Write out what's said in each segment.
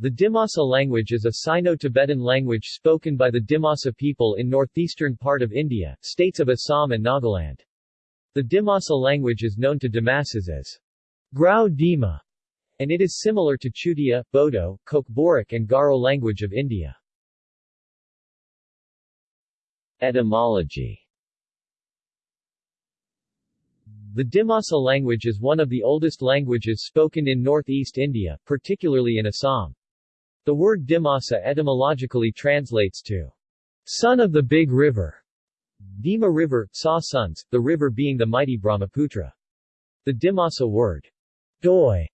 The Dimasa language is a Sino-Tibetan language spoken by the Dimasa people in northeastern part of India, states of Assam and Nagaland. The Dimasa language is known to Dimasas as Grau Dima, and it is similar to Chutia, Bodo, Kokborok and Garo language of India. Etymology The Dimasa language is one of the oldest languages spoken in northeast India, particularly in Assam. The word Dimasa etymologically translates to son of the big river. Dima River, Sa sons, the river being the mighty Brahmaputra. The Dimasa word doi,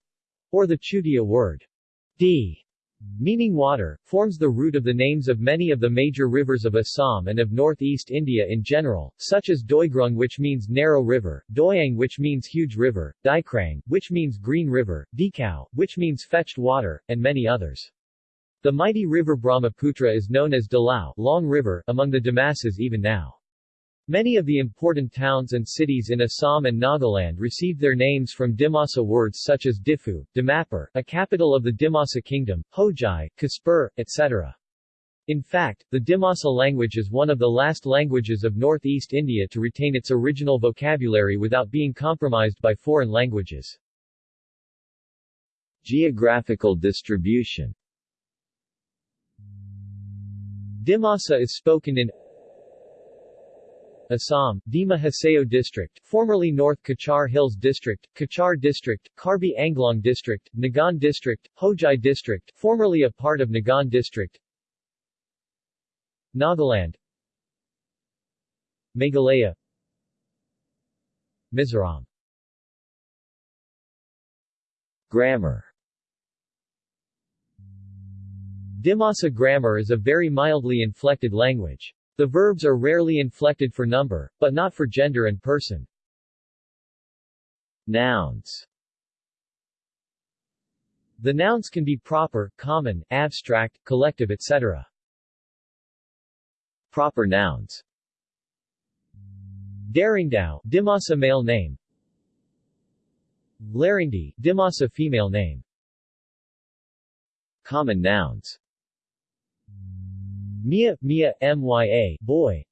or the Chutia word di, meaning water, forms the root of the names of many of the major rivers of Assam and of northeast India in general, such as Doigrung which means narrow river, Doyang which means huge river, Dikrang, which means green river, Dikhow, which means fetched water, and many others. The mighty river Brahmaputra is known as Dalao Long River among the Dimasas even now. Many of the important towns and cities in Assam and Nagaland received their names from Dimasa words such as Difu, Dimapur, a capital of the Dimasa kingdom, Hojai, Khaspur, etc. In fact, the Dimasa language is one of the last languages of northeast India to retain its original vocabulary without being compromised by foreign languages. Geographical distribution Dimasa is spoken in Assam, Dima Hasao District, formerly North Cachar Hills District, Cachar District, Karbi Anglong District, Nagaon District, Hojai District, formerly a part of Nagaon District, Nagaland, Meghalaya, Mizoram. Grammar Dimasa grammar is a very mildly inflected language. The verbs are rarely inflected for number, but not for gender and person. Nouns The nouns can be proper, common, abstract, collective etc. Proper nouns Daringdao, Dimasa male name Laringdi, Dimasa female name Common nouns Mia, Mia, Mya, boy.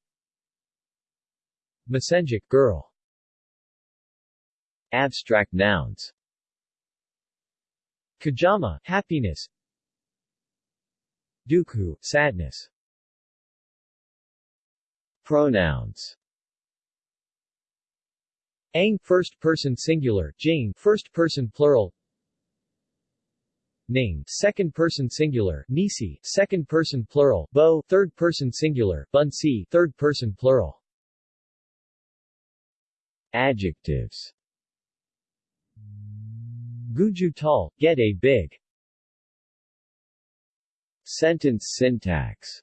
Masenjik, girl. Abstract nouns. Kajama, happiness. Dukhu, sadness. Pronouns. Ang, first person singular, Jing, first person plural. Ning, second person singular, Nisi, second person plural, Bo, third person singular, Bunsi, third person plural. Adjectives Guju tall, get a big. Sentence syntax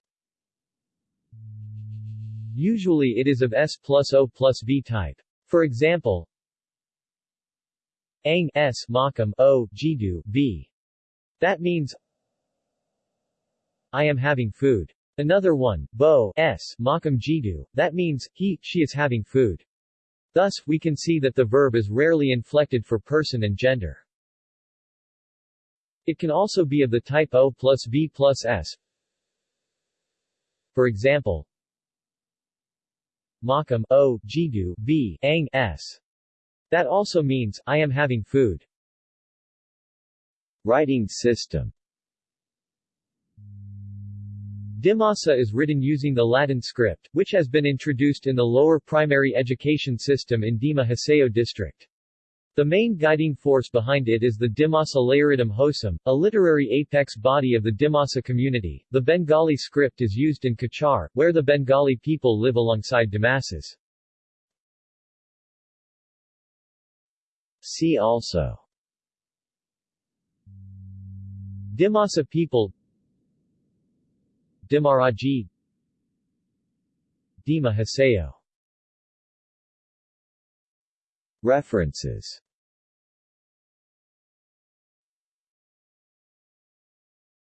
Usually it is of S plus O plus V type. For example, Ang S Makam O Jidu V that means I am having food. Another one, Bo s makam jidu, that means he, she is having food. Thus, we can see that the verb is rarely inflected for person and gender. It can also be of the type O plus V plus S. For example, Makam O Jidu V Ang S. That also means I am having food. Writing system Dimasa is written using the Latin script, which has been introduced in the lower primary education system in Dima Hasao district. The main guiding force behind it is the Dimasa Layuritam Hosam, a literary apex body of the Dimasa community. The Bengali script is used in Cachar, where the Bengali people live alongside Dimasas. See also Dimasa people. Dimaraji. Dima Hasao. References